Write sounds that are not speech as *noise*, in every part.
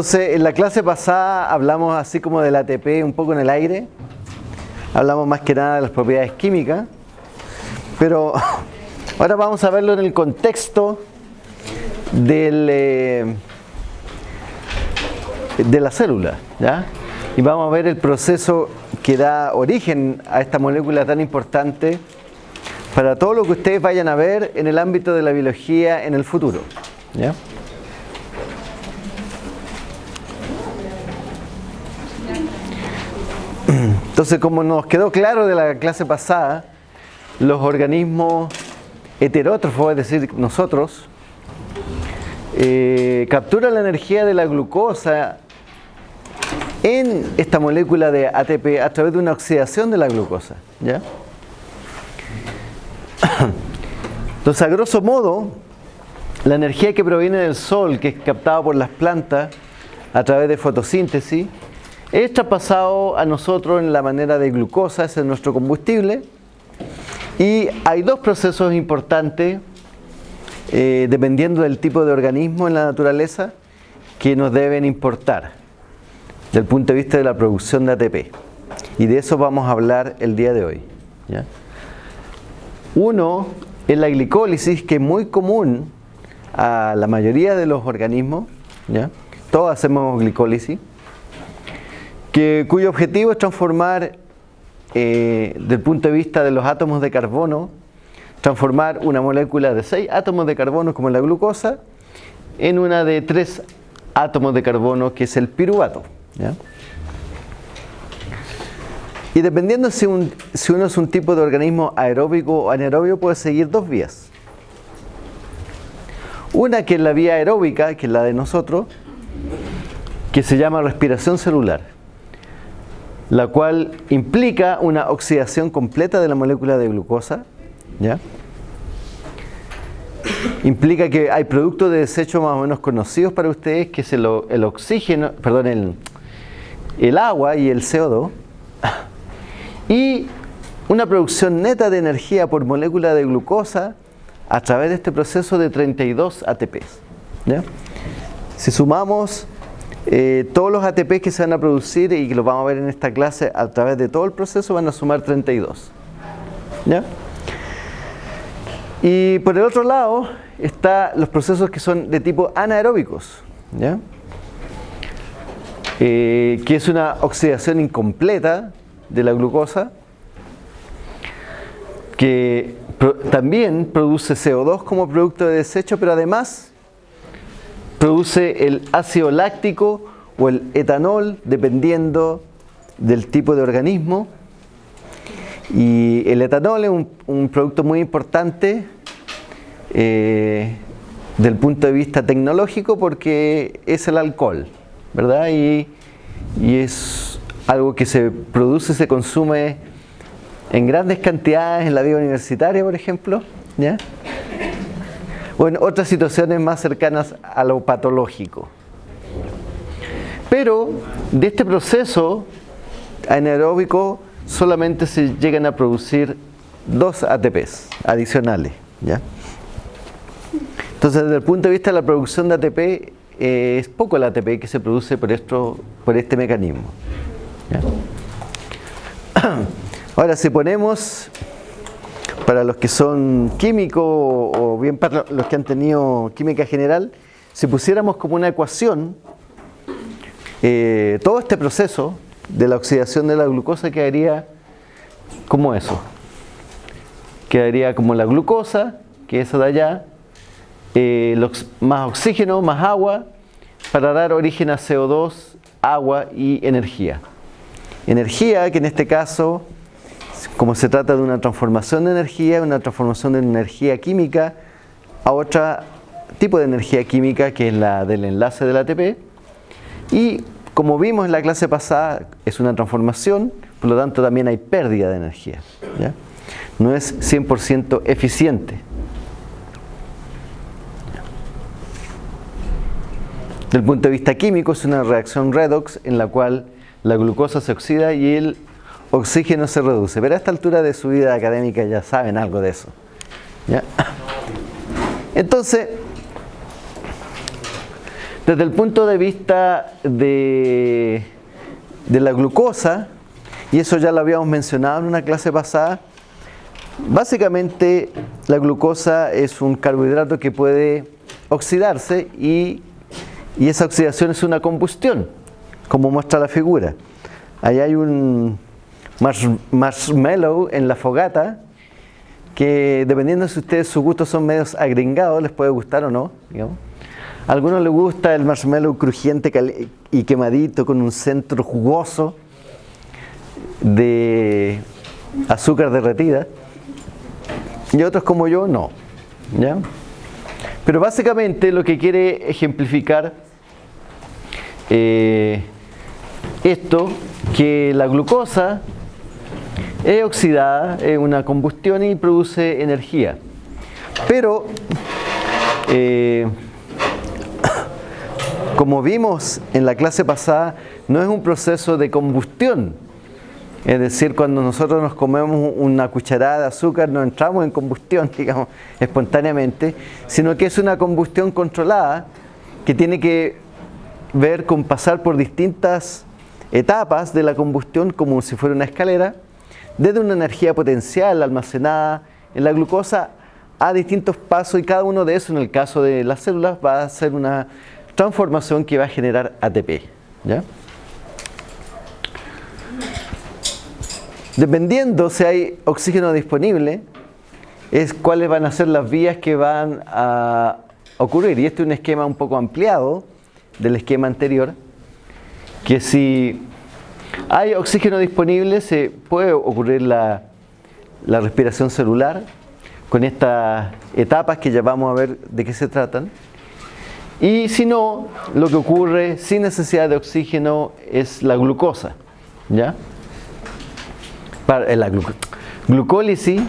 Entonces, en la clase pasada hablamos así como del ATP un poco en el aire. Hablamos más que nada de las propiedades químicas. Pero *laughs* ahora vamos a verlo en el contexto eh, de la célula. ¿ya? Y vamos a ver el proceso que da origen a esta molécula tan importante para todo lo que ustedes vayan a ver en el ámbito de la biología en el futuro. ¿ya? Entonces, como nos quedó claro de la clase pasada, los organismos heterótrofos, es decir, nosotros, eh, capturan la energía de la glucosa en esta molécula de ATP a través de una oxidación de la glucosa. *coughs* Entonces, a grosso modo, la energía que proviene del sol, que es captada por las plantas a través de fotosíntesis, es traspasado a nosotros en la manera de glucosa, ese es nuestro combustible. Y hay dos procesos importantes, eh, dependiendo del tipo de organismo en la naturaleza, que nos deben importar desde el punto de vista de la producción de ATP. Y de eso vamos a hablar el día de hoy. Uno es la glicólisis, que es muy común a la mayoría de los organismos. ¿ya? Todos hacemos glicólisis que, cuyo objetivo es transformar, eh, desde el punto de vista de los átomos de carbono, transformar una molécula de 6 átomos de carbono como la glucosa en una de 3 átomos de carbono que es el piruvato. Y dependiendo si, si uno es un tipo de organismo aeróbico o anaeróbico puede seguir dos vías. Una que es la vía aeróbica, que es la de nosotros, que se llama respiración celular la cual implica una oxidación completa de la molécula de glucosa. ¿ya? Implica que hay productos de desecho más o menos conocidos para ustedes, que es el, oxígeno, perdón, el, el agua y el CO2. *laughs* Y una producción neta de energía por molécula de glucosa a través de este proceso de 32 ATPs. ¿ya? Si sumamos eh, todos los ATP que se van a producir y que los vamos a ver en esta clase a través de todo el proceso van a sumar 32. ¿Ya? Y por el otro lado están los procesos que son de tipo anaeróbicos, ¿ya? Eh, que es una oxidación incompleta de la glucosa, que también produce CO2 como producto de desecho, pero además produce el ácido láctico o el etanol dependiendo del tipo de organismo y el etanol es un, producto muy importante eh, del punto de vista tecnológico porque es el alcohol, ¿verdad? Y, y es algo que se produce, se consume en grandes cantidades en la vida universitaria, por ejemplo, ¿ya? O en otras situaciones más cercanas a lo patológico. Pero de este proceso anaeróbico solamente se llegan a producir dos ATPs adicionales. ¿ya? Entonces, desde el punto de vista de la producción de ATP, eh, es poco el ATP que se produce por, esto, por este mecanismo. *clears throat* Ahora, si ponemos para los que son químicos o bien para los que han tenido química general, si pusiéramos como una ecuación eh, todo este proceso de la oxidación de la glucosa quedaría como eso. Quedaría como la glucosa, que es esa de allá, eh, más oxígeno, más agua, para dar origen a CO2, agua y energía. Energía que en este caso como se trata de una transformación de energía, una transformación de energía química a otro tipo de energía química que es la del enlace del ATP. Y como vimos en la clase pasada, es una transformación, por lo tanto también hay pérdida de energía. No es 100% eficiente. Desde el punto de vista químico es una reacción redox en la cual la glucosa se oxida y el oxígeno se reduce. Pero a esta altura de su vida académica ya saben algo de eso. Entonces, desde Desde el punto de vista de, de la glucosa, y eso ya lo habíamos mencionado en una clase pasada, básicamente la glucosa es un carbohidrato que puede oxidarse y, y esa oxidación es una combustión, como muestra la figura. Ahí hay un marshmallow en la fogata que dependiendo si ustedes sus gustos son medios agringados, les puede gustar o no. A algunos les gusta el marshmallow crujiente y quemadito con un centro jugoso de azúcar derretida. Y otros como yo, no. ¿ya? Pero básicamente lo que quiere ejemplificar eh, esto, que la glucosa es oxidada, es una combustión y produce energía. Pero, eh, *coughs* como vimos en la clase pasada, no es un proceso de combustión. Es decir, cuando nosotros nos comemos una cucharada de azúcar no entramos en combustión, *laughs* digamos, espontáneamente, sino que es una combustión controlada que tiene que ver con pasar por distintas etapas de la combustión como si fuera una escalera desde una energía potencial almacenada en la glucosa a distintos pasos y cada uno de esos, en el caso de las células, va a ser una transformación que va a generar ATP. Dependiendo si hay oxígeno disponible, es cuáles van a ser las vías que van a ocurrir. Y este es un esquema un poco ampliado del esquema anterior, que si hay oxígeno disponible, se puede ocurrir la, respiración celular con estas etapas que ya vamos a ver de qué se tratan. Y si no, lo que ocurre sin necesidad de oxígeno es la glucosa. ¿ya? Para, eh, la glucólisis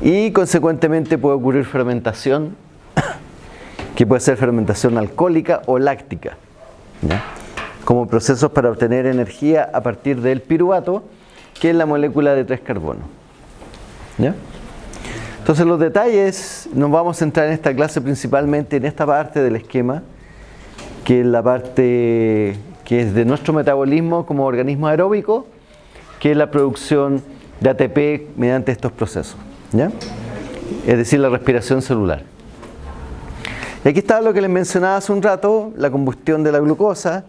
y consecuentemente puede ocurrir fermentación, *coughs* que puede ser fermentación alcohólica o láctica. ¿ya? Como procesos para obtener energía a partir del piruvato, que es la molécula de tres carbonos. Entonces los detalles nos vamos a centrar en esta clase principalmente en esta parte del esquema, que es la parte que es de nuestro metabolismo como organismo aeróbico, que es la producción de ATP mediante estos procesos. Es decir, la respiración celular. Y aquí está lo que les mencionaba hace un rato, la combustión de la glucosa,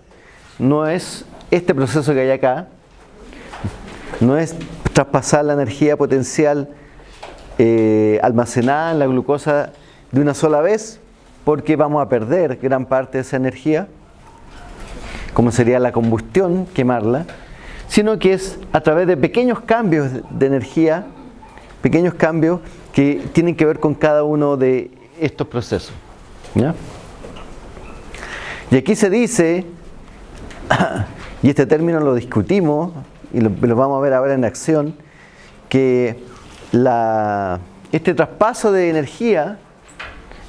no es este proceso que hay acá, no es traspasar la energía potencial eh, almacenada en la glucosa de una sola vez, porque vamos a perder gran parte de esa energía, como sería la combustión, quemarla, sino que es a través de pequeños cambios de energía, pequeños cambios que tienen que ver con cada uno de estos procesos. Y aquí se dice *coughs* y este término lo discutimos y lo, vamos a ver ahora en acción, que este traspaso de energía,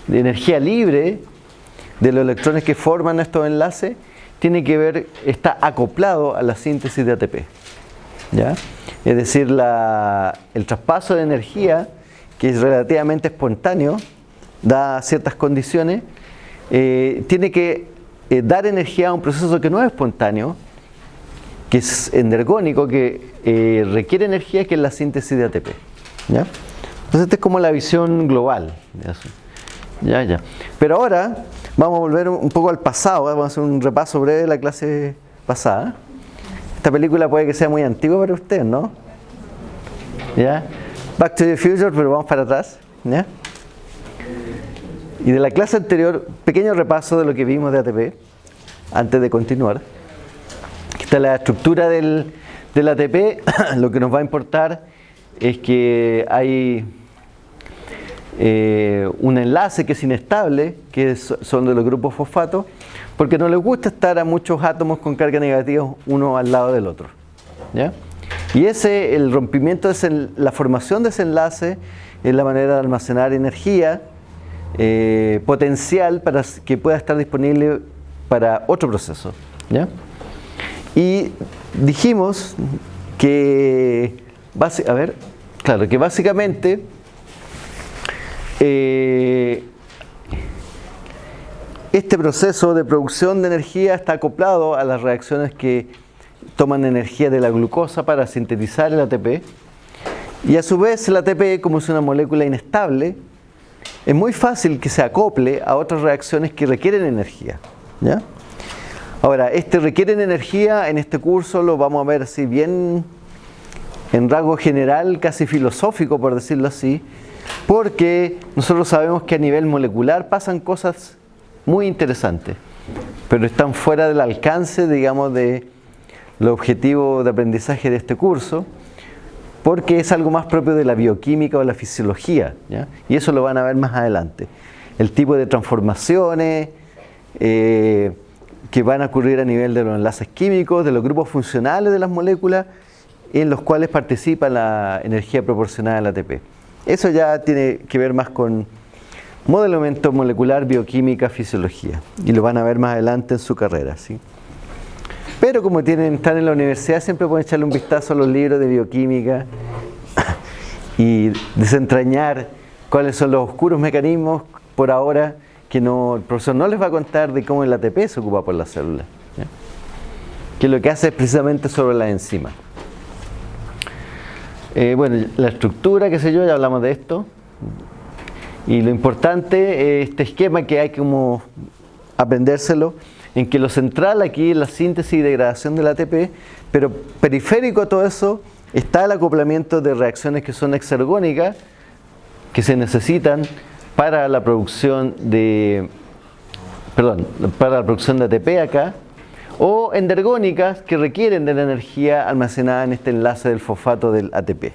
de energía libre, de los electrones que forman estos enlaces, tiene que ver, está acoplado a la síntesis de ATP. ¿ya? Es decir, el traspaso de energía, que es relativamente espontáneo, da ciertas condiciones, eh, tiene que eh, dar energía a un proceso que no es espontáneo, que es energónico, que eh, requiere energía, que es la síntesis de ATP. ¿ya? Entonces, esta es como la visión global. ¿ya? Ya, Pero ahora vamos a volver un poco al pasado, vamos a hacer un repaso breve de la clase pasada. Esta película puede que sea muy antigua para usted, ¿no? ¿Ya? Back to the Future, pero vamos para atrás. ¿ya? Y de la clase anterior, pequeño repaso de lo que vimos de ATP, antes de continuar. Esta es la estructura del, ATP, *coughs* lo que nos va a importar es que hay eh, un enlace que es inestable, que son de los grupos fosfatos, porque no les gusta estar a muchos átomos con carga negativa uno al lado del otro. Y ese, el rompimiento, de la formación de ese enlace es la manera de almacenar energía eh, potencial para que pueda estar disponible para otro proceso. Y dijimos que, a ver, claro, que básicamente eh, este proceso de producción de energía está acoplado a las reacciones que toman energía de la glucosa para sintetizar el ATP. Y a su vez el ATP, como es una molécula inestable, es muy fácil que se acople a otras reacciones que requieren energía. ¿ya? Ahora, este requieren energía, en este curso lo vamos a ver así bien en rasgo general, casi filosófico por decirlo así, porque nosotros sabemos que a nivel molecular pasan cosas muy interesantes, pero están fuera del alcance, digamos, de los objetivos de aprendizaje de este curso, porque es algo más propio de la bioquímica o la fisiología, y eso lo van a ver más adelante. El tipo de transformaciones eh, que van a ocurrir a nivel de los enlaces químicos, de los grupos funcionales de las moléculas, en los cuales participa la energía proporcionada al ATP. Eso ya tiene que ver más con modelamiento molecular, bioquímica, fisiología. Y lo van a ver más adelante en su carrera. ¿sí? Pero como tienen, están en la universidad, siempre pueden echarle un vistazo a los libros de bioquímica y desentrañar cuáles son los oscuros mecanismos por ahora que no, el profesor no les va a contar de cómo el ATP se ocupa por la célula. Que lo que hace es precisamente sobre la enzima. Eh, bueno, la estructura, qué sé yo, ya hablamos de esto. Y lo importante es este esquema que hay como aprendérselo, en que lo central aquí es la síntesis y degradación del ATP, pero periférico a todo eso está el acoplamiento de reacciones que son exergónicas, que se necesitan para la producción de, perdón, para la producción de ATP acá, o endergónicas que requieren de la energía almacenada en este enlace del fosfato del ATP.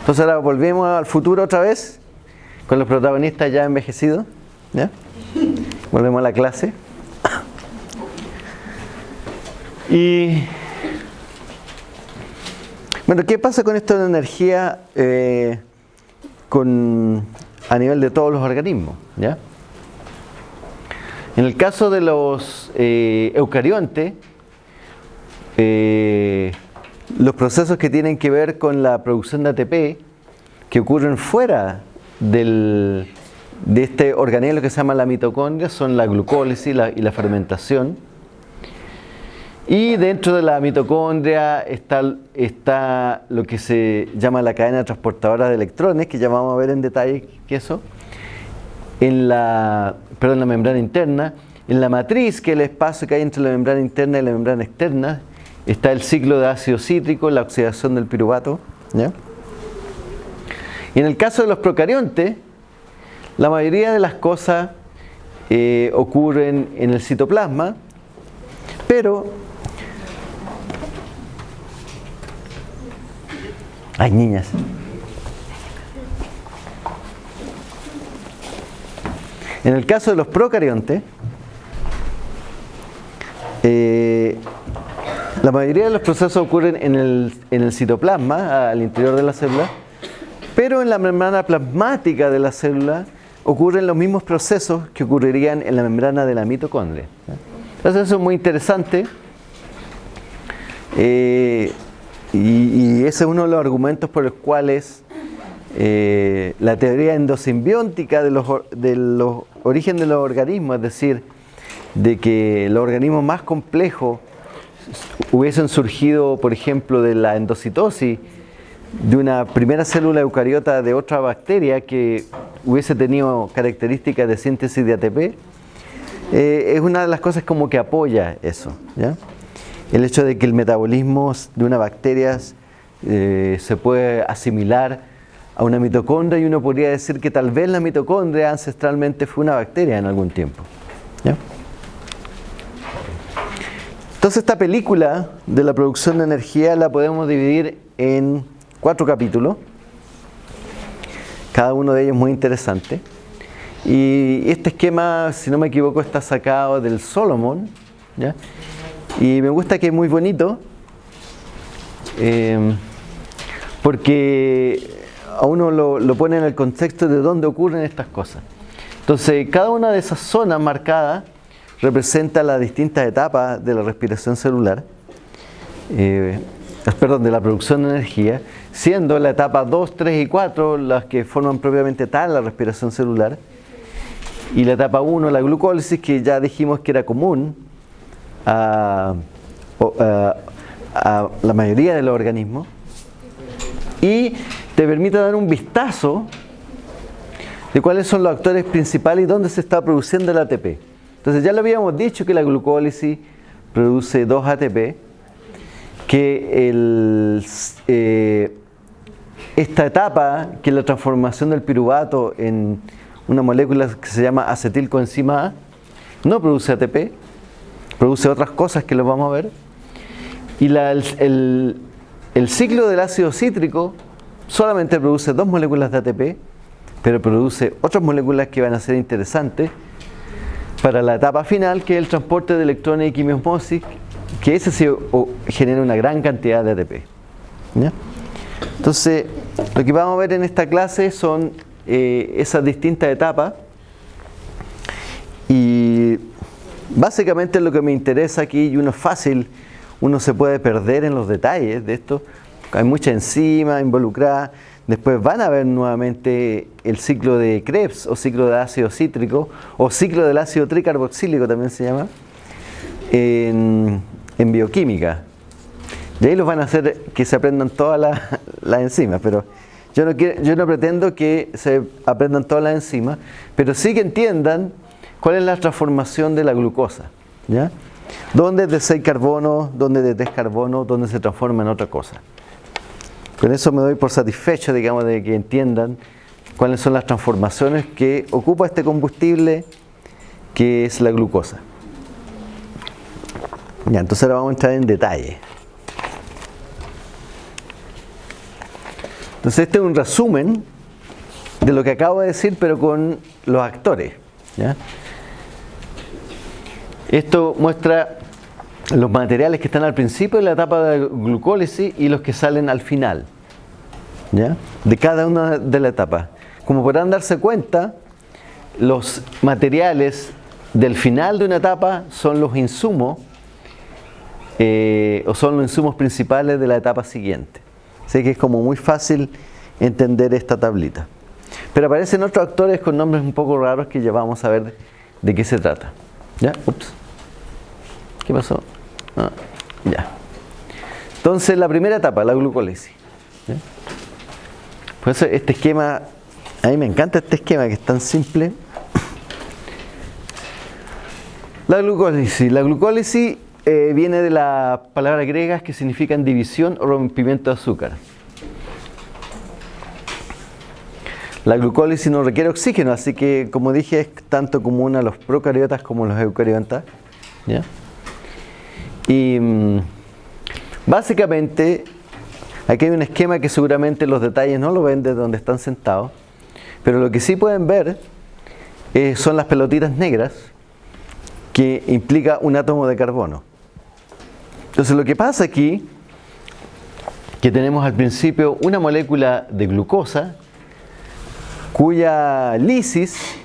Entonces ahora volvemos al futuro otra vez, con los protagonistas ya envejecidos. Volvemos a la clase. Y bueno, ¿qué pasa con esto de energía eh, con, a nivel de todos los organismos? ¿ya? En el caso de los eh, eucariontes, eh, los procesos que tienen que ver con la producción de ATP, que ocurren fuera del, de este organelo que se llama la mitocondria, son la glucólisis y la fermentación. Y dentro de la mitocondria está, lo que se llama la cadena transportadora de electrones, que ya vamos a ver en detalle qué eso. En la membrana interna. En la matriz, que es el espacio que hay entre la membrana interna y la membrana externa, está el ciclo de ácido cítrico, la oxidación del piruvato. Y en el caso de los procariontes, la mayoría de las cosas eh, ocurren en el citoplasma, pero Ay, niñas. En el caso de los procariontes, eh, la mayoría de los procesos ocurren en el, citoplasma, al interior de la célula, pero en la membrana plasmática de la célula ocurren los mismos procesos que ocurrirían en la membrana de la mitocondria. Entonces eso es muy interesante. Eh, y, ese es uno de los argumentos por los cuales eh, la teoría endosimbiótica de los, de los orígenes de los organismos, es decir, de que los organismos más complejos hubiesen surgido, por ejemplo, de la endocitosis de una primera célula eucariota de otra bacteria que hubiese tenido características de síntesis de ATP, eh, es una de las cosas como que apoya eso. ¿ya? el hecho de que el metabolismo de una bacteria eh, se puede asimilar a una mitocondria y uno podría decir que tal vez la mitocondria ancestralmente fue una bacteria en algún tiempo. Entonces esta película de la producción de energía la podemos dividir en cuatro capítulos, cada uno de ellos muy interesante. Y este esquema, si no me equivoco, está sacado del Solomon, ¿ya? Y me gusta que es muy bonito, eh, porque a uno lo, pone en el contexto de dónde ocurren estas cosas. Entonces, cada una de esas zonas marcadas representa las distintas etapas de la respiración celular, eh, perdón, de la producción de energía, siendo la etapa 2, 3 y 4 las que forman propiamente tal la respiración celular. Y la etapa 1, la glucólisis, que ya dijimos que era común a, la mayoría de los organismos. Y te permite dar un vistazo de cuáles son los actores principales y dónde se está produciendo el ATP. Entonces ya lo habíamos dicho que la glucólisis produce 2 ATP, que el, eh, esta etapa, que es la transformación del piruvato en una molécula que se llama acetilcoenzima A, no produce ATP, produce otras cosas que lo vamos a ver. Y el, ciclo del ácido cítrico solamente produce dos moléculas de ATP, pero produce otras moléculas que van a ser interesantes para la etapa final, que es el transporte de electrones y quimiosmosis, que ese sí genera una gran cantidad de ATP. Entonces, lo que vamos a ver en esta clase son eh, esas distintas etapas. Y básicamente lo que me interesa aquí, y uno es fácil, uno se puede perder en los detalles de esto, hay mucha enzima involucrada, Después van a ver nuevamente el ciclo de Krebs o ciclo de ácido cítrico o ciclo del ácido tricarboxílico también se llama en, bioquímica. Y ahí los van a hacer que se aprendan todas las enzimas, pero yo no, yo no pretendo que se aprendan todas las enzimas, pero sí que entiendan cuál es la transformación de la glucosa. ¿ya? ¿Dónde es de 6 carbono, dónde es de 3 carbono, dónde se transforma en otra cosa? Con eso me doy por satisfecho, digamos, de que entiendan cuáles son las transformaciones que ocupa este combustible que es la glucosa. Ya, entonces ahora vamos a entrar en detalle. Entonces este es un resumen de lo que acabo de decir, pero con los actores. Esto muestra los materiales que están al principio de la etapa de glucólisis y los que salen al final ¿ya? de cada una de las etapas. Como podrán darse cuenta, los materiales del final de una etapa son los insumos eh, o son los insumos principales de la etapa siguiente. Así que es como muy fácil entender esta tablita. Pero aparecen otros actores con nombres un poco raros que ya vamos a ver de, qué se trata. ¿Ya? Ups. ¿Qué pasó? Ah, ya. Entonces, la primera etapa, la glucólisis. Pues este esquema, a mí me encanta este esquema que es tan simple. La glucólisis. La glucólisis eh, viene de las palabras griegas que significan división o rompimiento de azúcar. La glucólisis no requiere oxígeno, así que como dije es tanto común a los procariotas como a los eucariotas. ¿ya? Y mm, básicamente, aquí hay un esquema que seguramente los detalles no lo ven desde donde están sentados, pero lo que sí pueden ver eh, son las pelotitas negras que implica un átomo de carbono. Entonces lo que pasa aquí, que tenemos al principio una molécula de glucosa cuya lisis,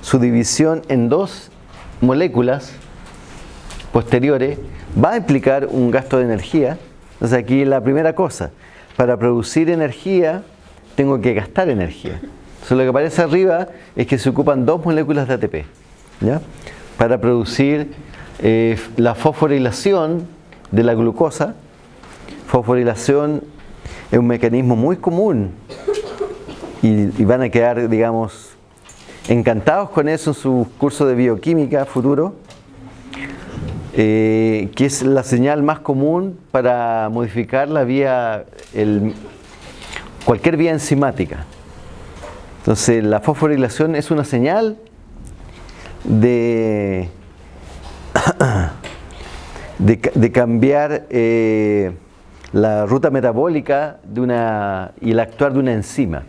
su división en dos moléculas posteriores, va a implicar un gasto de energía. Entonces aquí la primera cosa, para producir energía tengo que gastar energía. Entonces lo que aparece arriba es que se ocupan dos moléculas de ATP para producir eh, la fosforilación de la glucosa. Fosforilación es un mecanismo muy común y, van a quedar, digamos, encantados con eso en su curso de bioquímica futuro eh, que es la señal más común para modificar la vía, cualquier vía enzimática. Entonces la fosforilación es una señal de, de, cambiar eh, la ruta metabólica de una, y el actuar de una enzima.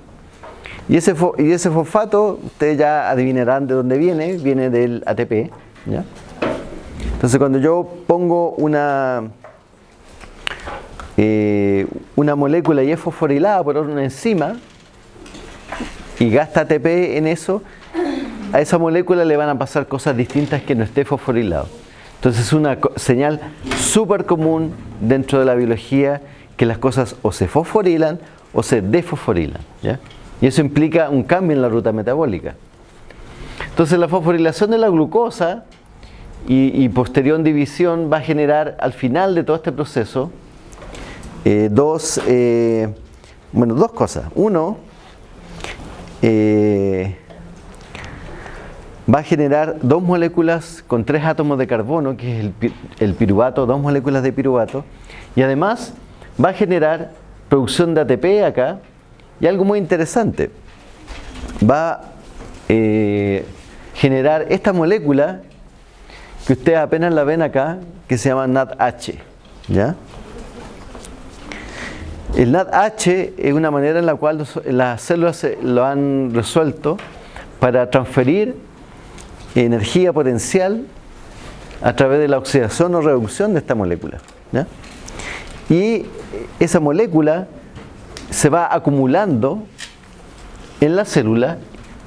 Y ese, y ese fosfato, ustedes ya adivinarán de dónde viene, viene del ATP. ¿ya? Entonces cuando yo pongo una, eh, una molécula y es fosforilada por una enzima y gasta ATP en eso, a esa molécula le van a pasar cosas distintas que no esté fosforilado. Entonces es una señal súper común dentro de la biología que las cosas o se fosforilan o se desfosforilan. Y eso implica un cambio en la ruta metabólica. Entonces la fosforilación de la glucosa y, posterior división va a generar al final de todo este proceso eh, dos, eh, bueno, dos cosas. Uno, eh, va a generar dos moléculas con tres átomos de carbono, que es el, piruvato, dos moléculas de piruvato, y además va a generar producción de ATP acá, y algo muy interesante, va a generar esta molécula que ustedes apenas la ven acá, que se llama NADH. ¿ya? El NADH es una manera en la cual las células lo han resuelto para transferir energía potencial a través de la oxidación o reducción de esta molécula. Y esa molécula se va acumulando en la célula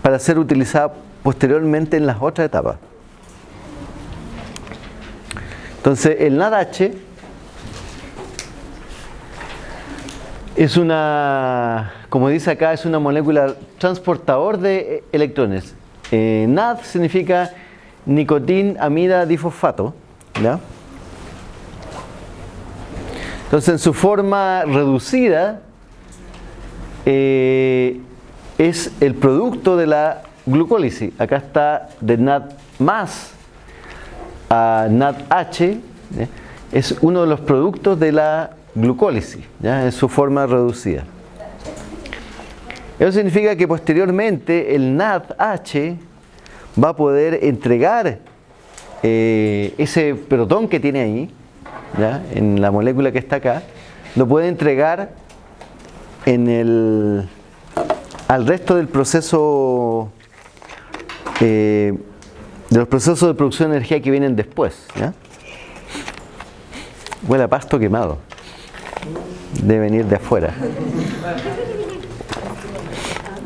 para ser utilizada posteriormente en las otras etapas. Entonces, el NADH es una, como dice acá, es una molécula transportador de electrones. Eh, NAD significa nicotin amida difosfato. Entonces, en su forma reducida, eh, es el producto de la glucólisis. Acá está de NAD más a NADH es uno de los productos de la glucólisis, ¿ya? en su forma reducida. Eso significa que posteriormente el NADH va a poder entregar eh, ese protón que tiene ahí, en la molécula que está acá, lo puede entregar al resto del proceso eh, de los procesos de producción de energía que vienen después. ¿ya? Huele a pasto quemado. Debe venir de afuera.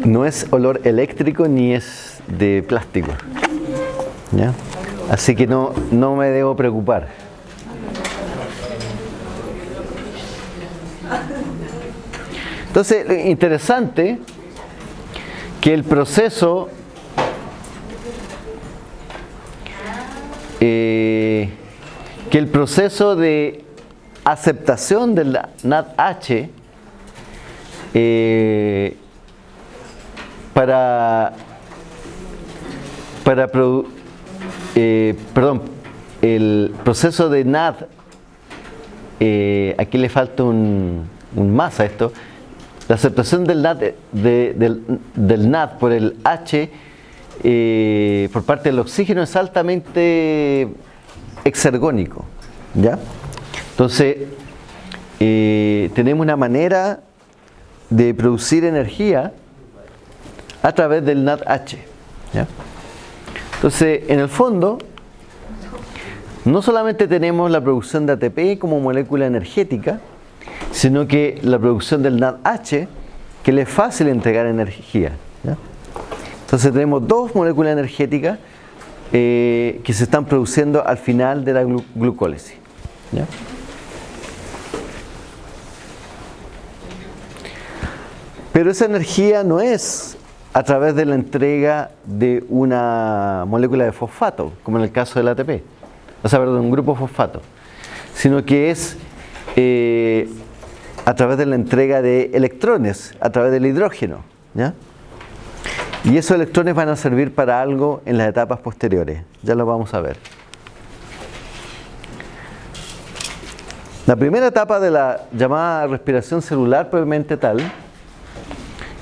No es olor eléctrico ni es de plástico. ¿ya? Así que no, no me debo preocupar. Entonces, interesante que el proceso Eh, que el proceso de aceptación del NADH eh, para, para eh, perdón, el proceso de NAD, aquí le falta un, más a esto, la aceptación del NAD, del, del NAD por el H eh, por parte del oxígeno es altamente exergónico. ¿ya? Entonces, eh, tenemos una manera de producir energía a través del NADH. Entonces, en el fondo, no solamente tenemos la producción de ATP como molécula energética, sino que la producción del NADH, que le es fácil entregar energía. Entonces tenemos dos moléculas energéticas eh, que se están produciendo al final de la glucólisis. Pero esa energía no es a través de la entrega de una molécula de fosfato, como en el caso del ATP, o sea, perdón, un grupo fosfato, sino que es eh, a través de la entrega de electrones, a través del hidrógeno. Y esos electrones van a servir para algo en las etapas posteriores. Ya lo vamos a ver. La primera etapa de la llamada respiración celular propiamente tal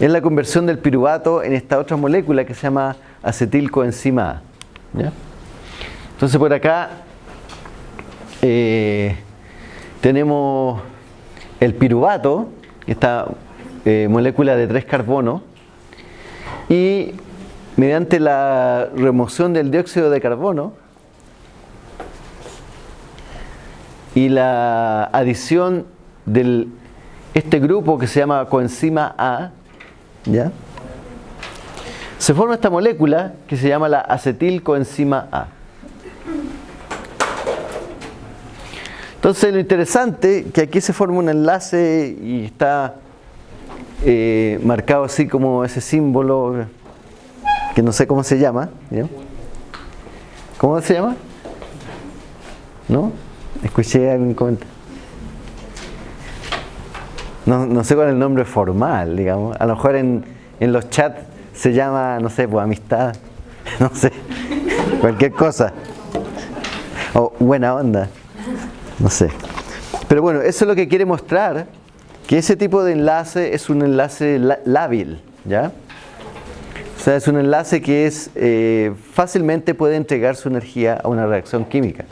es la conversión del piruvato en esta otra molécula que se llama acetilcoenzima A. Entonces por acá eh, tenemos el piruvato, esta eh, molécula de tres carbonos, y mediante la remoción del dióxido de carbono y la adición de este grupo que se llama coenzima A, ¿ya? se forma esta molécula que se llama la acetilcoenzima A. Entonces lo interesante que aquí se forma un enlace y está eh, marcado así como ese símbolo que no sé cómo se llama. ¿Cómo se llama? ¿No? Escuché algún comentario. No, no, sé cuál es el nombre formal, digamos. A lo mejor en, en los chats se llama, no sé, pues amistad, *laughs* no sé, cualquier cosa. O buena onda, no sé. Pero bueno, eso es lo que quiere mostrar, que ese tipo de enlace es un enlace lábil, ¿ya? O sea, es un enlace que es eh, fácilmente puede entregar su energía a una reacción química.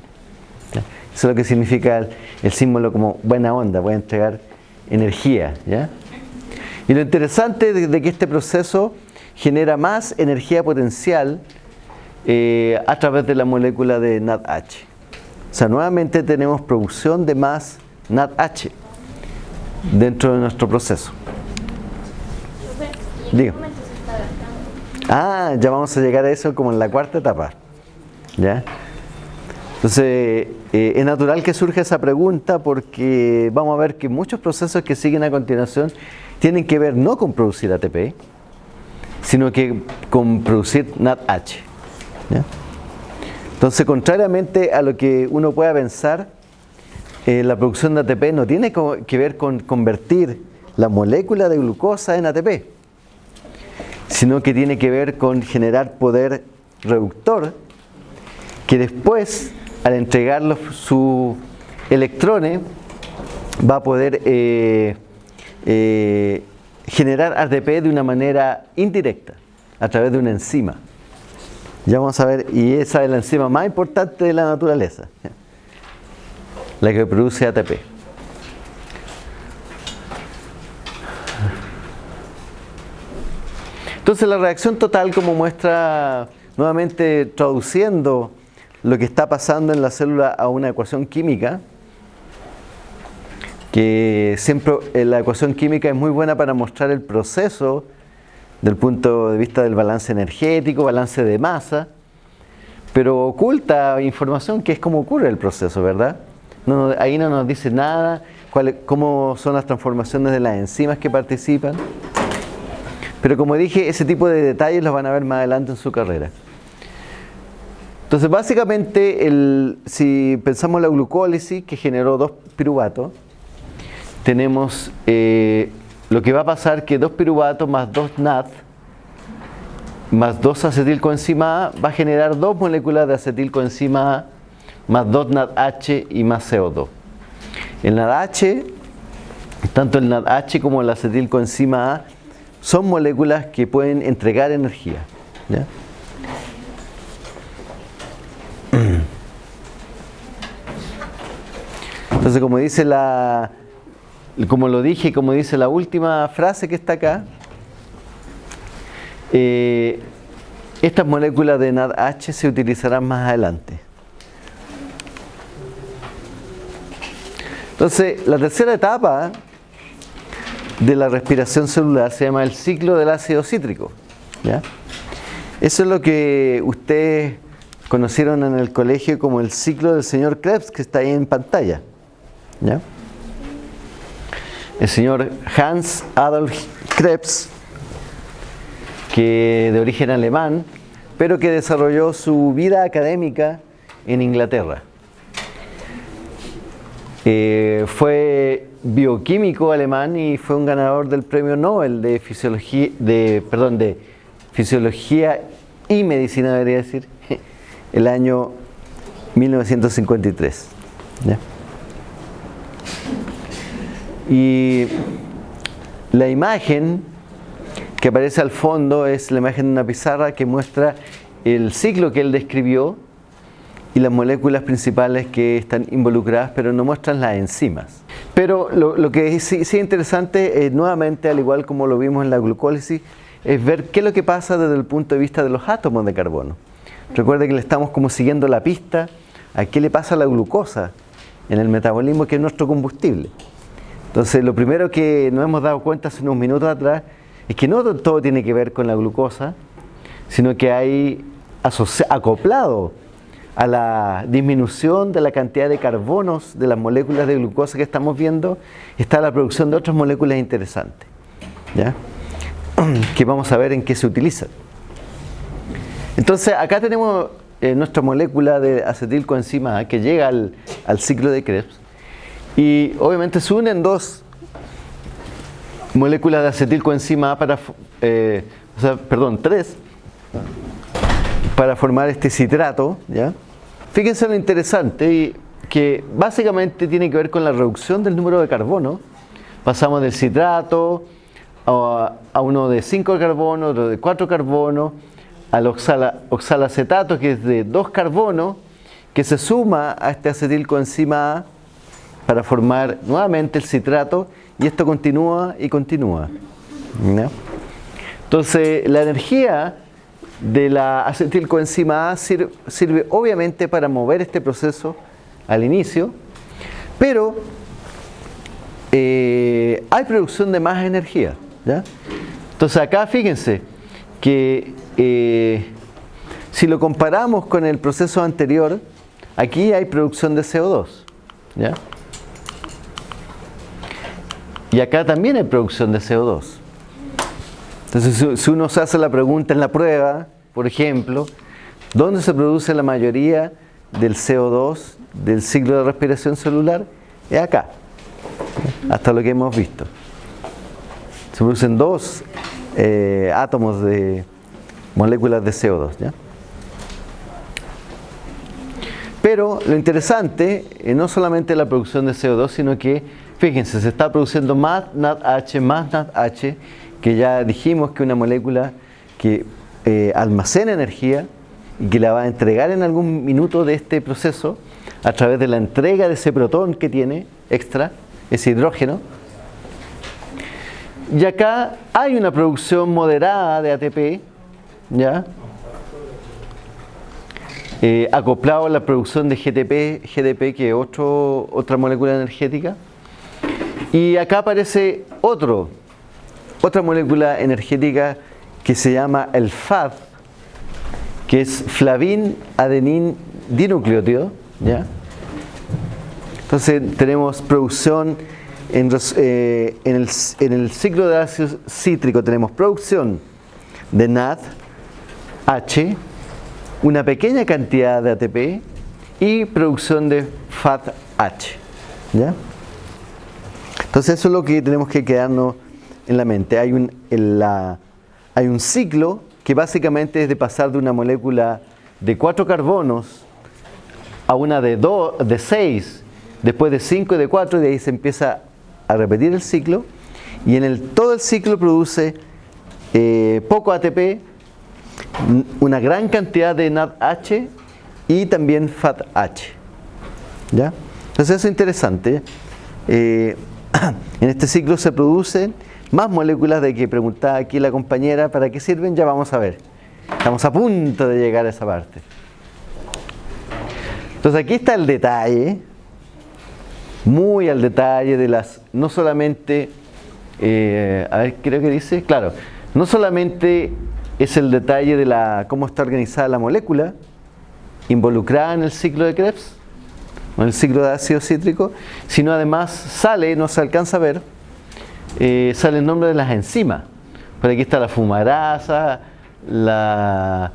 Eso es lo que significa el, símbolo como buena onda, puede entregar energía. ¿ya? Y lo interesante de, que este proceso genera más energía potencial eh, a través de la molécula de NADH. O sea, nuevamente tenemos producción de más NADH dentro de nuestro proceso. Ah, ya vamos a llegar a eso como en la cuarta etapa. ¿Ya? Entonces, eh, es natural que surja esa pregunta porque vamos a ver que muchos procesos que siguen a continuación tienen que ver no con producir ATP, sino que con producir NADH. Entonces, contrariamente a lo que uno pueda pensar, eh, la producción de ATP no tiene que ver con convertir la molécula de glucosa en ATP, sino que tiene que ver con generar poder reductor que después, al entregar sus electrones, va a poder eh, eh, generar ATP de una manera indirecta, a través de una enzima. Ya vamos a ver, y esa es la enzima más importante de la naturaleza, la que produce ATP. Entonces la reacción total, como muestra nuevamente traduciendo lo que está pasando en la célula a una ecuación química, que siempre eh, la ecuación química es muy buena para mostrar el proceso del punto de vista del balance energético, balance de masa, pero oculta información que es como ocurre el proceso, ¿verdad? ahí no nos dice nada, cómo son las transformaciones de las enzimas que participan. Pero como dije, ese tipo de detalles los van a ver más adelante en su carrera. Entonces, básicamente, si pensamos en la glucólisis que generó dos piruvatos, tenemos eh, lo que va a pasar que dos piruvatos más dos NAD más dos acetilcoenzima A va a generar dos moléculas de acetilcoenzima A más dos NADH y más CO2. El NADH, tanto el NADH como el acetilcoenzima A son moléculas que pueden entregar energía. Como dice la, como lo dije, como dice la última frase que está acá, eh, estas moléculas de NADH se utilizarán más adelante. Entonces, la tercera etapa de la respiración celular se llama el ciclo del ácido cítrico. Eso es lo que ustedes conocieron en el colegio como el ciclo del señor Krebs, que está ahí en pantalla. El señor Hans Adolf Krebs, que de origen alemán, pero que desarrolló su vida académica en Inglaterra. Eh, fue bioquímico alemán y fue un ganador del premio Nobel de fisiología, de, perdón, de fisiología y medicina, debería decir, *laughs* el año 1953. Y la imagen que aparece al fondo es la imagen de una pizarra que muestra el ciclo que él describió y las moléculas principales que están involucradas, pero no muestran las enzimas. Pero lo, que sí, es interesante, eh, nuevamente, al igual como lo vimos en la glucólisis, es ver qué es lo que pasa desde el punto de vista de los átomos de carbono. Recuerde que le estamos como siguiendo la pista a qué le pasa a la glucosa en el metabolismo, que es nuestro combustible. Entonces, lo primero que nos hemos dado cuenta hace unos minutos atrás es que no todo tiene que ver con la glucosa, sino que hay acoplado a la disminución de la cantidad de carbonos de las moléculas de glucosa que estamos viendo, está la producción de otras moléculas interesantes, ¿ya? *clears throat* que vamos a ver en qué se utilizan. Entonces acá tenemos eh, nuestra molécula de acetilcoenzima A que llega al, al ciclo de Krebs y obviamente se unen dos moléculas de acetilcoenzima A para, eh, o sea, perdón, tres para formar este citrato, ¿ya? Fíjense lo interesante que básicamente tiene que ver con la reducción del número de carbono. Pasamos del citrato a, uno de 5 carbono, otro de 4 carbono, al oxala, oxalacetato que es de 2 carbonos, que se suma a este acetilcoenzima A para formar nuevamente el citrato y esto continúa y continúa. ¿no? Entonces la energía de la acetilcoenzima A sirve, sirve, obviamente para mover este proceso al inicio, pero eh, hay producción de más energía. ¿ya? Entonces acá fíjense que eh, si lo comparamos con el proceso anterior, aquí hay producción de CO2. ¿ya? Y acá también hay producción de CO2. Entonces, si uno se hace la pregunta en la prueba, por ejemplo, ¿dónde se produce la mayoría del CO2 del ciclo de respiración celular? Es acá, hasta lo que hemos visto. Se producen dos eh, átomos de moléculas de CO2. ¿ya? Pero lo interesante es no solamente la producción de CO2, sino que, fíjense, se está produciendo más NADH, más NADH, que ya dijimos que una molécula que eh, almacena energía y que la va a entregar en algún minuto de este proceso a través de la entrega de ese protón que tiene extra, ese hidrógeno. Y acá hay una producción moderada de ATP, ¿ya? Eh, acoplado a la producción de GTP, GDP, que es otra molécula energética. Y acá aparece otro, otra molécula energética que se llama el FAD, que es flavin adenin dinucleótido. ¿ya? Entonces tenemos producción en, eh, el, ciclo de ácido cítrico, tenemos producción de NAD, H, una pequeña cantidad de ATP y producción de FAT-H. ¿ya? Entonces eso es lo que tenemos que quedarnos en la mente. Hay un, ciclo que básicamente es de pasar de una molécula de cuatro carbonos a una de, dos, de seis, después de cinco y de cuatro, y de ahí se empieza a repetir el ciclo. Y en el, todo el ciclo produce eh, poco ATP, una gran cantidad de NADH y también FATH. ¿Ya? Entonces eso es interesante. Eh, *clears throat* en este ciclo se producen más moléculas de que preguntaba aquí la compañera para qué sirven, ya vamos a ver. Estamos a punto de llegar a esa parte. Entonces aquí está el detalle, muy al detalle de las, no solamente, eh, a ver, creo que dice, claro, no solamente es el detalle de la cómo está organizada la molécula involucrada en el ciclo de Krebs, el ciclo de ácido cítrico, sino además sale, no se alcanza a ver, eh, sale el nombre de las enzimas. Por aquí está la fumarasa, la...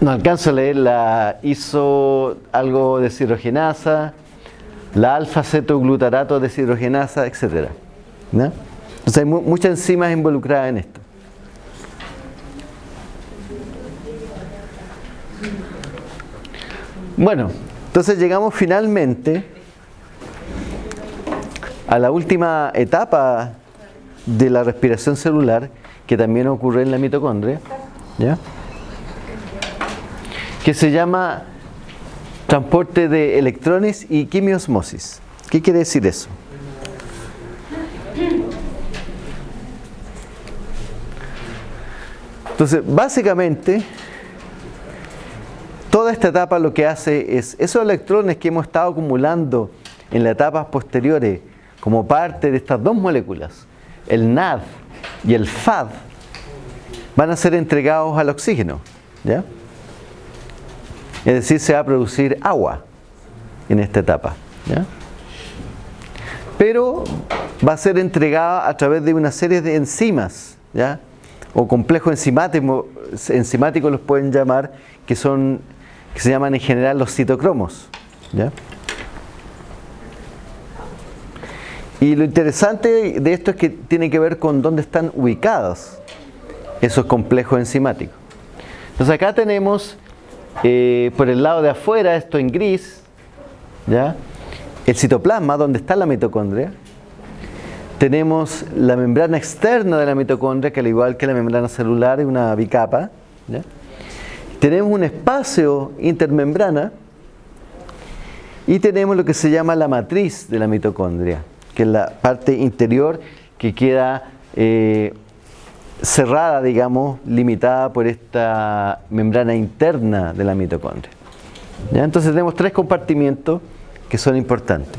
No alcanzo a leer la iso algo de deshidrogenasa, la alfa-cetoglutarato deshidrogenasa, etc. Entonces hay mu muchas enzimas involucradas en esto. Bueno, entonces llegamos finalmente a la última etapa de la respiración celular que también ocurre en la mitocondria, ¿ya? que se llama transporte de electrones y quimiosmosis. ¿Qué quiere decir eso? Entonces, básicamente, toda esta etapa lo que hace es esos electrones que hemos estado acumulando en las etapas posteriores como parte de estas dos moléculas, el NAD y el FAD, van a ser entregados al oxígeno. ¿ya? Es decir, se va a producir agua en esta etapa. ¿ya? Pero va a ser entregada a través de una serie de enzimas. ¿ya? o complejos enzimáticos, enzimáticos los pueden llamar, que son que se llaman en general los citocromos. Y lo interesante de esto es que tiene que ver con dónde están ubicados esos complejos enzimáticos. Entonces acá tenemos eh, por el lado de afuera, esto en gris, ¿ya? el citoplasma, donde está la mitocondria. Tenemos la membrana externa de la mitocondria, que al igual que la membrana celular es una bicapa. Tenemos un espacio intermembrana y tenemos lo que se llama la matriz de la mitocondria, que es la parte interior que queda eh, cerrada, digamos, limitada por esta membrana interna de la mitocondria. Entonces tenemos tres compartimientos que son importantes.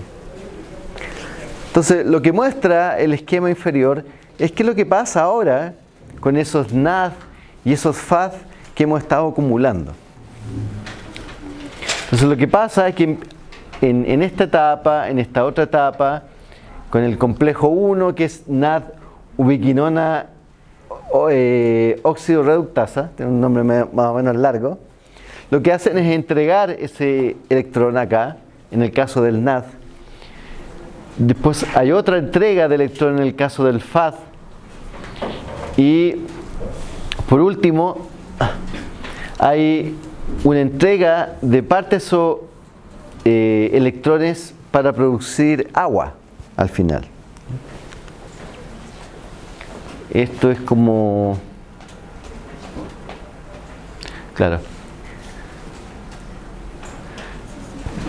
Entonces, lo que muestra el esquema inferior es que lo que pasa ahora con esos NAD y esos FAD que hemos estado acumulando. Entonces, lo que pasa es que en, esta etapa, en esta otra etapa, con el complejo 1, que es NAD ubiquinona eh, óxido reductasa, tiene un nombre más o menos largo, lo que hacen es entregar ese electrón acá, en el caso del NAD. Después hay otra entrega de electrón en el caso del FAD. Y por último, hay una entrega de partes o eh, electrones para producir agua al final. Esto es como... Claro.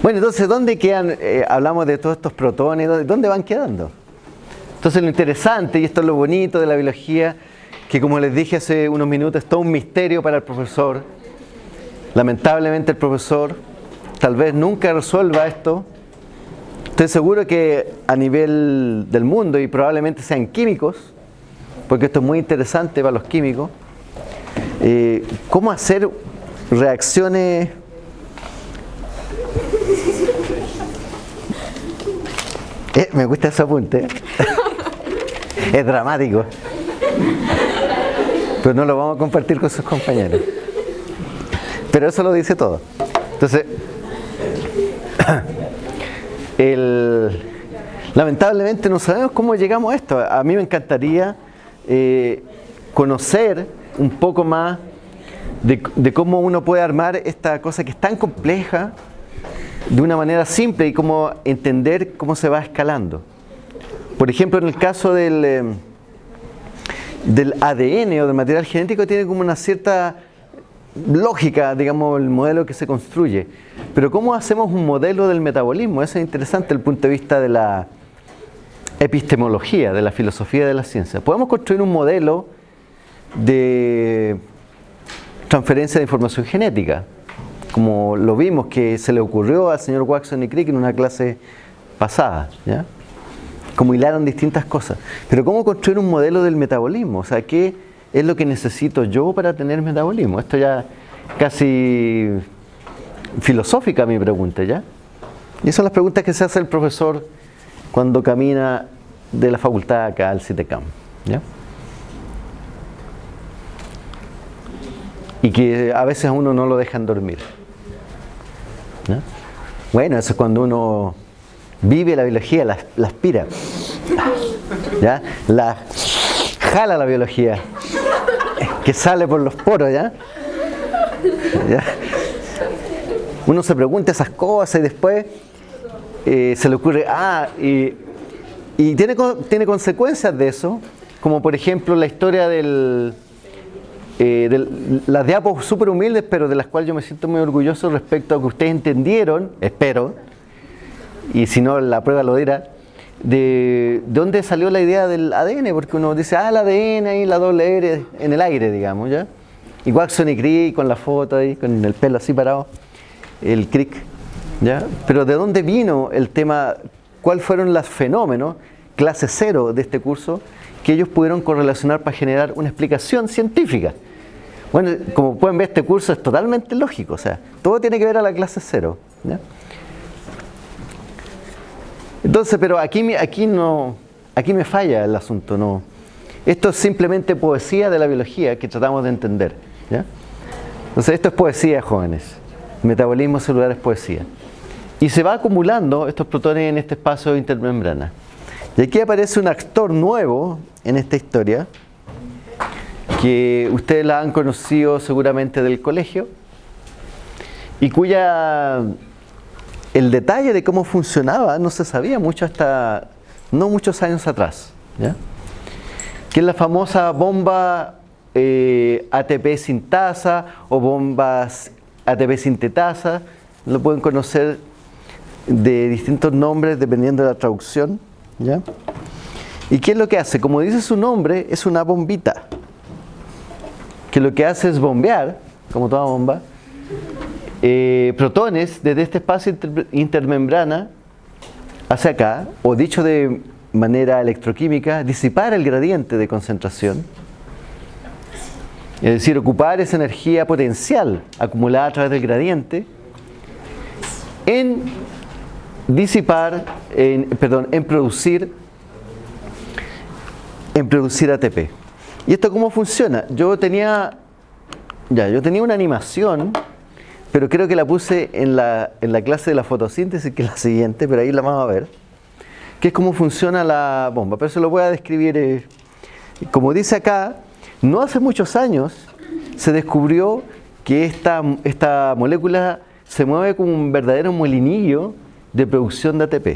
Bueno, entonces, ¿dónde quedan? Eh, hablamos de todos estos protones, ¿dónde, van quedando? Entonces, lo interesante, y esto es lo bonito de la biología, que como les dije hace unos minutos, es todo un misterio para el profesor. Lamentablemente el profesor tal vez nunca resuelva esto. Estoy seguro que a nivel del mundo, y probablemente sean químicos, porque esto es muy interesante para los químicos, eh, cómo hacer reacciones eh, me gusta ese apunte. *laughs* es dramático. Pero no lo vamos a compartir con sus compañeros. Pero eso lo dice todo. Entonces, *coughs* lamentablemente no sabemos cómo llegamos a esto. A mí me encantaría eh, conocer un poco más de, cómo uno puede armar esta cosa que es tan compleja de una manera simple y cómo entender cómo se va escalando. Por ejemplo, en el caso del, eh, del ADN o del material genético tiene como una cierta lógica, digamos, el modelo que se construye. Pero ¿cómo hacemos un modelo del metabolismo? Eso es interesante desde el punto de vista de la epistemología, de la filosofía de la ciencia. Podemos construir un modelo de transferencia de información genética, como lo vimos que se le ocurrió al señor Watson y Crick en una clase pasada. Como hilaron distintas cosas. Pero ¿cómo construir un modelo del metabolismo? O sea, ¿qué es lo que necesito yo para tener metabolismo? Esto ya casi filosófica mi pregunta, ¿ya? Y esas son las preguntas que se hace el profesor cuando camina de la facultad acá al CITECAM. Y que a veces a uno no lo dejan dormir. Bueno, eso es cuando uno vive la biología, la, aspira. ¿Ya? La jala la biología. Que sale por los poros, ¿ya? Uno se pregunta esas cosas y después eh, se le ocurre, ah, y, tiene, tiene consecuencias de eso, como por ejemplo la historia del, eh, de las diapos súper humildes, pero de las cuales yo me siento muy orgulloso respecto a que ustedes entendieron, espero, y si no la prueba lo dirá, de, dónde salió la idea del ADN, porque uno dice, ah, el ADN y la doble R en el aire, digamos, ¿ya? Y Watson y Crick con la foto ahí, con el pelo así parado, el Crick pero ¿de dónde vino el tema? ¿Cuáles fueron los fenómenos, clase cero de este curso, que ellos pudieron correlacionar para generar una explicación científica? Bueno, como pueden ver, este curso es totalmente lógico, o sea, todo tiene que ver a la clase cero. Entonces, pero aquí, aquí, no, aquí me falla el asunto, no. Esto es simplemente poesía de la biología que tratamos de entender. Entonces esto es poesía, jóvenes. Metabolismo celular es poesía. Y se va acumulando estos protones en este espacio intermembrana. Y aquí aparece un actor nuevo en esta historia, que ustedes la han conocido seguramente del colegio, y cuya el detalle de cómo funcionaba no se sabía mucho hasta no muchos años atrás. Que es la famosa bomba eh, ATP sintasa o bombas ATP sintetasa, lo pueden conocer de distintos nombres dependiendo de la traducción. ¿ya? ¿Y qué es lo que hace? Como dice su nombre, es una bombita. Que lo que hace es bombear, como toda bomba, eh, protones desde este espacio intermembrana hacia acá, o dicho de manera electroquímica, disipar el gradiente de concentración. Es decir, ocupar esa energía potencial acumulada a través del gradiente en disipar, en, perdón, en producir, en producir ATP. ¿Y esto cómo funciona? Yo tenía, ya, yo tenía una animación, pero creo que la puse en la, en la clase de la fotosíntesis, que es la siguiente, pero ahí la vamos a ver, que es cómo funciona la bomba. Pero se lo voy a describir, eh, como dice acá, no hace muchos años se descubrió que esta, esta molécula se mueve como un verdadero molinillo de producción de ATP.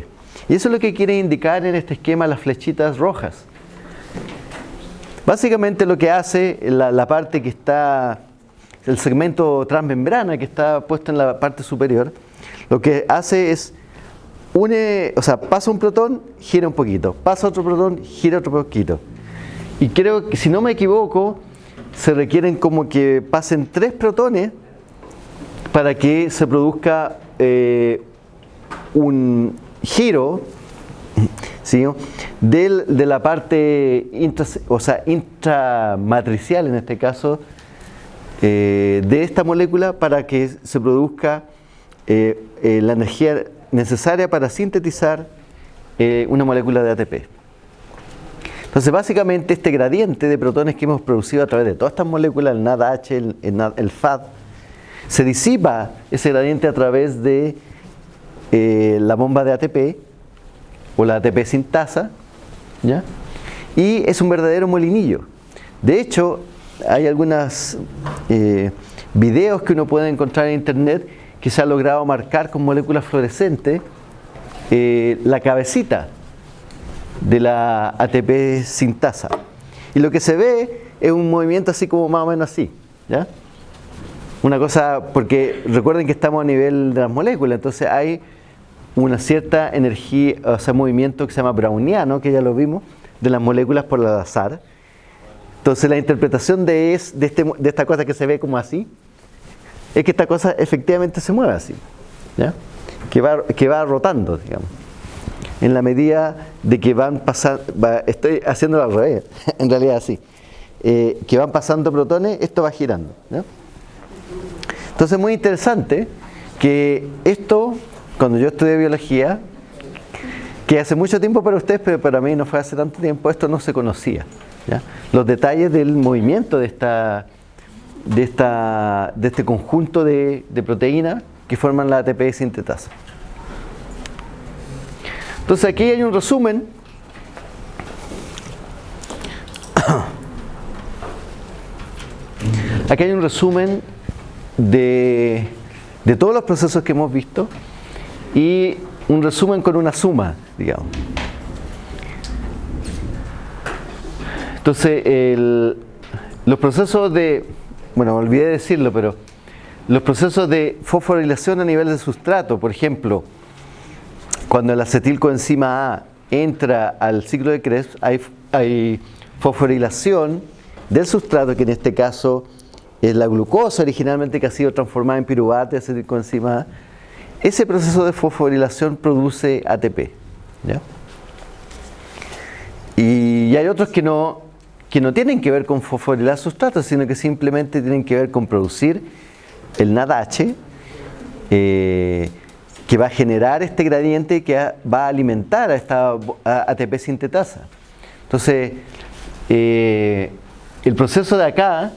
Y eso es lo que quiere indicar en este esquema las flechitas rojas. Básicamente lo que hace la, parte que está, el segmento transmembrana que está puesto en la parte superior, lo que hace es une, o sea, pasa un protón, gira un poquito, pasa otro protón, gira otro poquito. Y creo que, si no me equivoco, se requieren como que pasen tres protones para que se produzca eh, un giro ¿sí? de la parte o sea, intramatricial, en este caso, eh, de esta molécula para que se produzca eh, eh, la energía necesaria para sintetizar una molécula de ATP. Entonces, básicamente, este gradiente de protones que hemos producido a través de todas estas moléculas, el NADH, el, el FAD, se disipa ese gradiente a través de la bomba de ATP o la ATP sintasa ¿ya? y es un verdadero molinillo. De hecho, hay algunos eh, videos que uno puede encontrar en internet que se ha logrado marcar con moléculas fluorescentes eh, la cabecita de la ATP sintasa. Y lo que se ve es un movimiento así como más o menos así. ¿ya? Una cosa, porque recuerden que estamos a nivel de las moléculas, entonces hay una cierta energía, o sea, movimiento que se llama browniano, que ya lo vimos, de las moléculas por el azar. Entonces la interpretación de, es, de, este, de esta cosa que se ve como así, es que esta cosa efectivamente se mueve así, ¿ya? Que, va, que va rotando, digamos. En la medida de que van pasando, estoy haciéndolo al revés, *laughs* en realidad así, eh, que van pasando protones, esto va girando. ¿ya? Entonces es muy interesante que esto cuando yo estudié biología, que hace mucho tiempo para ustedes, pero para mí no fue hace tanto tiempo, esto no se conocía. Los detalles del movimiento de, esta, de, esta, de este conjunto de, proteínas que forman la ATP sintetasa. Entonces aquí hay un resumen *coughs* Aquí hay un resumen de, de, todos los procesos que hemos visto y un resumen con una suma, digamos. Entonces, los procesos de, bueno, olvidé decirlo, pero los procesos de fosforilación a nivel de sustrato, por ejemplo, cuando el acetilcoenzima A entra al ciclo de Krebs, hay, hay fosforilación del sustrato, que en este caso es la glucosa originalmente que ha sido transformada en piruvato acetilcoenzima A, ese proceso de fosforilación produce ATP. Y hay otros que no, que no tienen que ver con fosforilar sustratos, sino que simplemente tienen que ver con producir el NADH, eh, que va a generar este gradiente que va a alimentar a esta ATP sintetasa. Entonces, eh, el proceso de acá,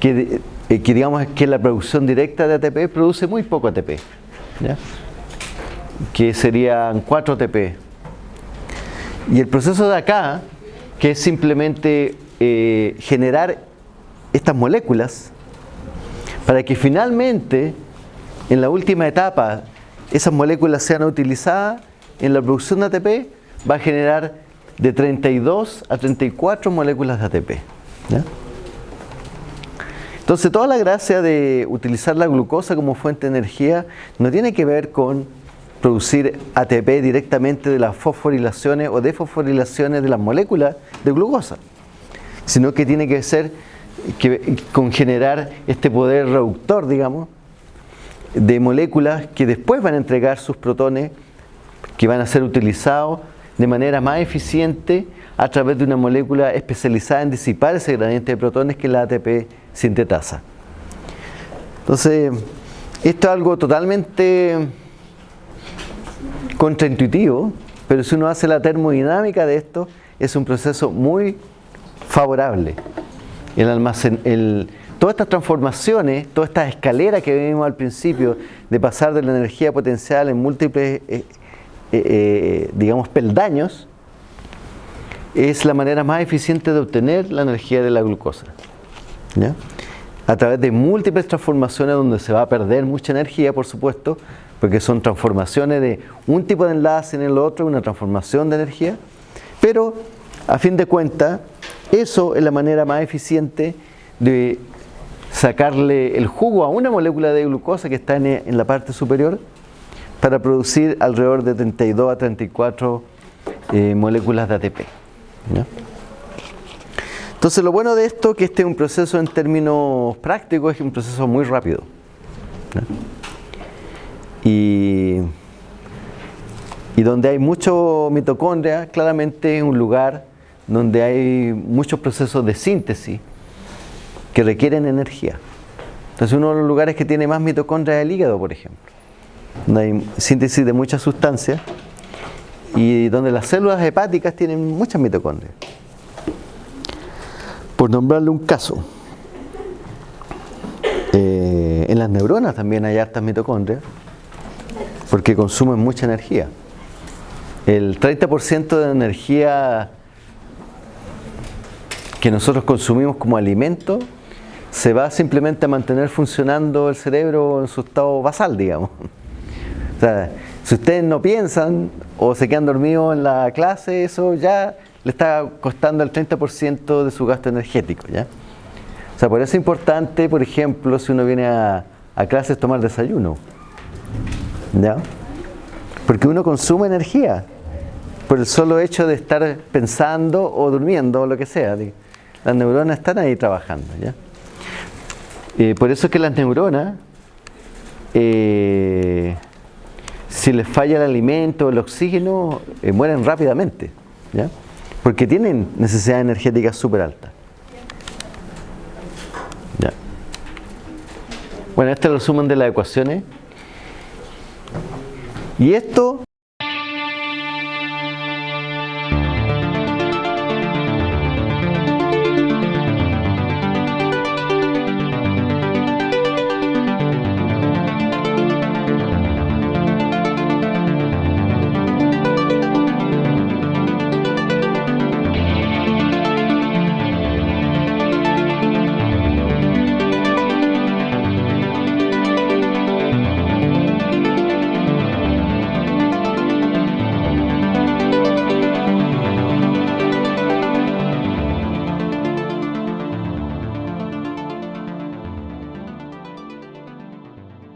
que, eh, que, digamos que la producción directa de ATP, produce muy poco ATP, que serían 4 ATP. Y el proceso de acá, que es simplemente eh, generar estas moléculas, para que finalmente, en la última etapa, esas moléculas sean utilizadas en la producción de ATP, va a generar de 32 a 34 moléculas de ATP. Entonces toda la gracia de utilizar la glucosa como fuente de energía no tiene que ver con producir ATP directamente de las fosforilaciones o defosforilaciones de las moléculas de glucosa, sino que tiene que ser que, con generar este poder reductor, digamos, de moléculas que después van a entregar sus protones que van a ser utilizados de manera más eficiente a través de una molécula especializada en disipar ese gradiente de protones que la ATP sintetasa. Entonces, esto es algo totalmente contraintuitivo, pero si uno hace la termodinámica de esto, es un proceso muy favorable. El almacén, el, todas estas transformaciones, toda esta escalera que vimos al principio de pasar de la energía potencial en múltiples, eh, eh, eh, digamos, peldaños, es la manera más eficiente de obtener la energía de la glucosa. A través de múltiples transformaciones donde se va a perder mucha energía, por supuesto, porque son transformaciones de un tipo de enlace en el otro, una transformación de energía, pero a fin de cuentas, eso es la manera más eficiente de sacarle el jugo a una molécula de glucosa que está en, la parte superior para producir alrededor de 32 a 34 eh, moléculas de ATP. Entonces lo bueno de esto es que este es un proceso en términos prácticos, es un proceso muy rápido. Y, donde hay mucho mitocondria, claramente es un lugar donde hay muchos procesos de síntesis que requieren energía. Entonces uno de los lugares que tiene más mitocondria es el hígado, por ejemplo. Donde hay síntesis de muchas sustancias y donde las células hepáticas tienen muchas mitocondrias. Por nombrarle un caso, eh, en las neuronas también hay hartas mitocondrias porque consumen mucha energía. El 30% de energía que nosotros consumimos como alimento se va simplemente a mantener funcionando el cerebro en su estado basal, digamos. *laughs* O sea, si ustedes no piensan o se quedan dormidos en la clase, eso ya le está costando el 30% de su gasto energético, ¿ya? O sea, por eso es importante, por ejemplo, si uno viene a, a clases tomar desayuno, ¿ya? Porque uno consume energía por el solo hecho de estar pensando o durmiendo o lo que sea. Las neuronas están ahí trabajando, ¿ya? Eh, por eso es que las neuronas, eh, si les falla el alimento, el oxígeno, eh, mueren rápidamente, ¿ya? porque tienen necesidad energética súper alta. ¿ya? Bueno, este es el resumen de las ecuaciones. Y esto